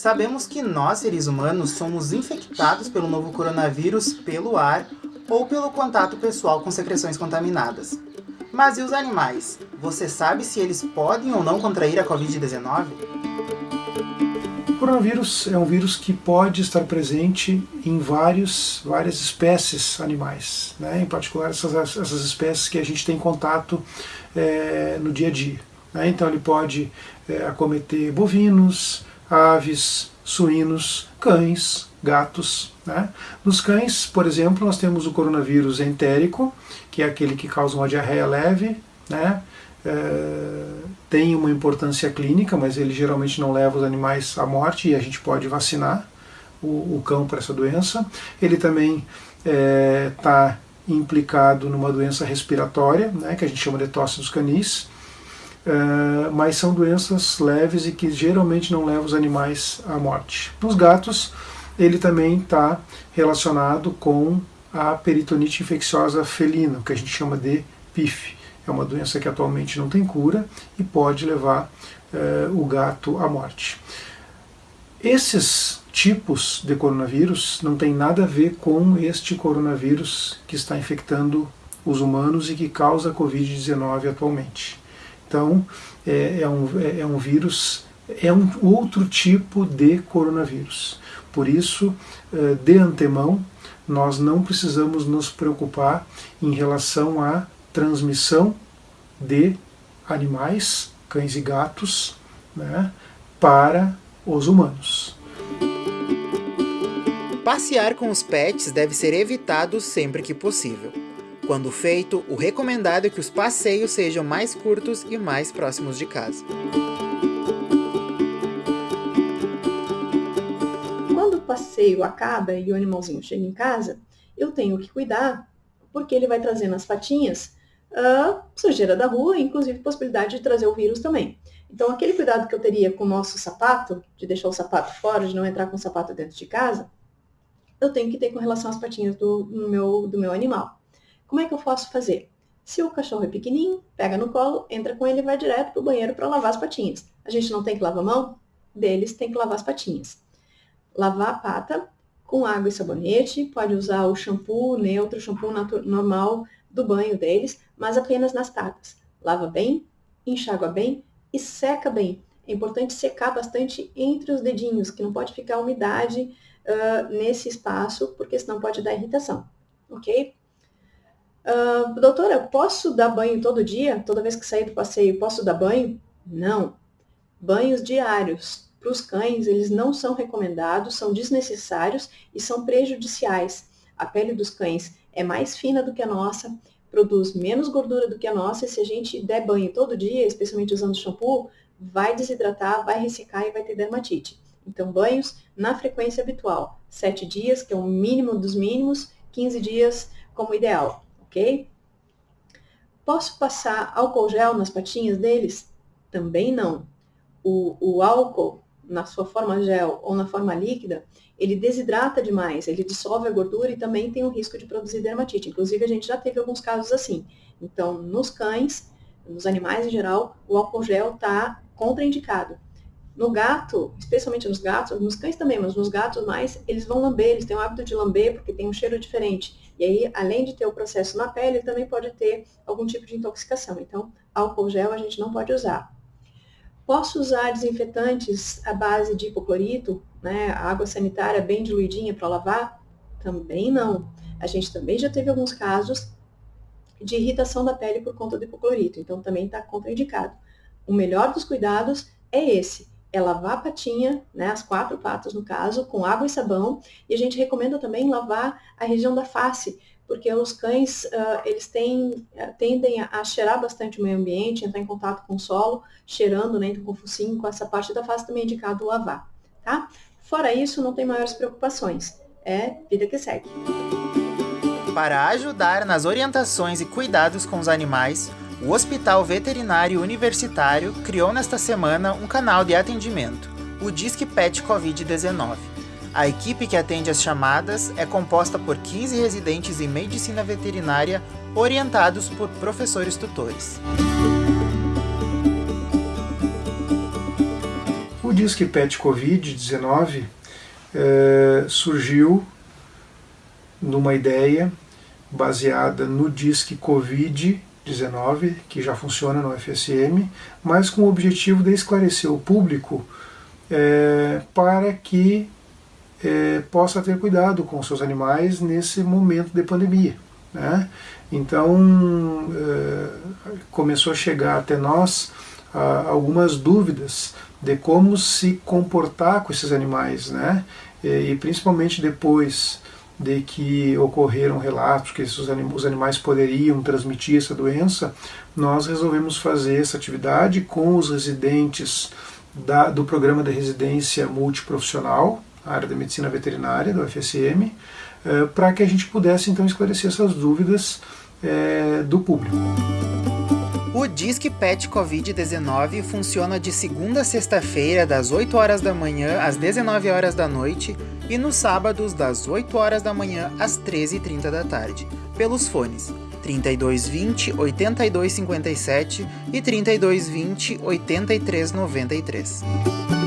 Sabemos que nós, seres humanos, somos infectados pelo novo coronavírus pelo ar ou pelo contato pessoal com secreções contaminadas. Mas e os animais? Você sabe se eles podem ou não contrair a Covid-19? O coronavírus é um vírus que pode estar presente em vários, várias espécies animais, né? em particular essas, essas espécies que a gente tem contato é, no dia a dia. Né? Então ele pode é, acometer bovinos, aves, suínos, cães, gatos. Né? Nos cães, por exemplo, nós temos o coronavírus entérico, que é aquele que causa uma diarreia leve, né? É, tem uma importância clínica, mas ele geralmente não leva os animais à morte e a gente pode vacinar o, o cão para essa doença. Ele também está é, implicado numa doença respiratória, né, que a gente chama de tosse dos canis, é, mas são doenças leves e que geralmente não levam os animais à morte. Nos gatos, ele também está relacionado com a peritonite infecciosa felina, que a gente chama de PIF. É uma doença que atualmente não tem cura e pode levar é, o gato à morte. Esses tipos de coronavírus não tem nada a ver com este coronavírus que está infectando os humanos e que causa a Covid-19 atualmente. Então, é, é, um, é, é um vírus, é um outro tipo de coronavírus. Por isso, é, de antemão, nós não precisamos nos preocupar em relação à transmissão de animais, cães e gatos, né, para os humanos. Passear com os pets deve ser evitado sempre que possível. Quando feito, o recomendado é que os passeios sejam mais curtos e mais próximos de casa. Quando o passeio acaba e o animalzinho chega em casa, eu tenho que cuidar, porque ele vai trazer nas patinhas a sujeira da rua, inclusive possibilidade de trazer o vírus também. Então, aquele cuidado que eu teria com o nosso sapato, de deixar o sapato fora, de não entrar com o sapato dentro de casa, eu tenho que ter com relação às patinhas do, do meu, do meu animal. Como é que eu posso fazer? Se o cachorro é pequenininho, pega no colo, entra com ele e vai direto para o banheiro para lavar as patinhas. A gente não tem que lavar a mão? Deles tem que lavar as patinhas. Lavar a pata com água e sabonete, pode usar o shampoo neutro, shampoo normal do banho deles, mas apenas nas patas. Lava bem, enxágua bem e seca bem. É importante secar bastante entre os dedinhos, que não pode ficar umidade uh, nesse espaço, porque senão pode dar irritação, ok? Uh, doutora, posso dar banho todo dia? Toda vez que sair do passeio, posso dar banho? Não. Banhos diários. Para os cães, eles não são recomendados, são desnecessários e são prejudiciais. A pele dos cães é mais fina do que a nossa, produz menos gordura do que a nossa, e se a gente der banho todo dia, especialmente usando shampoo, vai desidratar, vai ressecar e vai ter dermatite. Então, banhos na frequência habitual. 7 dias, que é o mínimo dos mínimos, 15 dias como ideal ok? Posso passar álcool gel nas patinhas deles? Também não. O, o álcool, na sua forma gel ou na forma líquida, ele desidrata demais, ele dissolve a gordura e também tem o risco de produzir dermatite. Inclusive, a gente já teve alguns casos assim. Então, nos cães, nos animais em geral, o álcool gel está contraindicado. No gato, especialmente nos gatos, nos cães também, mas nos gatos mais, eles vão lamber, eles têm o hábito de lamber porque tem um cheiro diferente. E aí, além de ter o processo na pele, também pode ter algum tipo de intoxicação. Então, álcool gel a gente não pode usar. Posso usar desinfetantes à base de hipoclorito, né, água sanitária bem diluidinha para lavar? Também não. A gente também já teve alguns casos de irritação da pele por conta do hipoclorito, então também está contraindicado. O melhor dos cuidados é esse, é lavar a patinha, né, as quatro patas no caso, com água e sabão, e a gente recomenda também lavar a região da face, porque os cães, uh, eles têm, uh, tendem a, a, cheirar bastante o meio ambiente, entrar em contato com o solo, cheirando, né, então com o focinho, com essa parte da face também é indicado lavar, tá? Fora isso, não tem maiores preocupações, é vida que segue. Para ajudar nas orientações e cuidados com os animais, o Hospital Veterinário Universitário criou nesta semana um canal de atendimento, o Disque Pet Covid-19. A equipe que atende as chamadas é composta por 15 residentes em medicina veterinária orientados por professores tutores. Disque PET Covid-19 é, surgiu numa ideia baseada no Disque Covid-19, que já funciona no FSM, mas com o objetivo de esclarecer o público é, para que é, possa ter cuidado com seus animais nesse momento de pandemia. Né? Então é, começou a chegar até nós a, algumas dúvidas de como se comportar com esses animais, né? e, e principalmente depois de que ocorreram relatos que esses os animais poderiam transmitir essa doença, nós resolvemos fazer essa atividade com os residentes da, do programa de residência multiprofissional, área da medicina veterinária do FSM, eh, para que a gente pudesse então esclarecer essas dúvidas eh, do público. O Disque Pet Covid-19 funciona de segunda a sexta-feira, das 8 horas da manhã às 19 horas da noite e nos sábados, das 8 horas da manhã às 13h30 da tarde, pelos fones 3220 8257 e 3220 8393.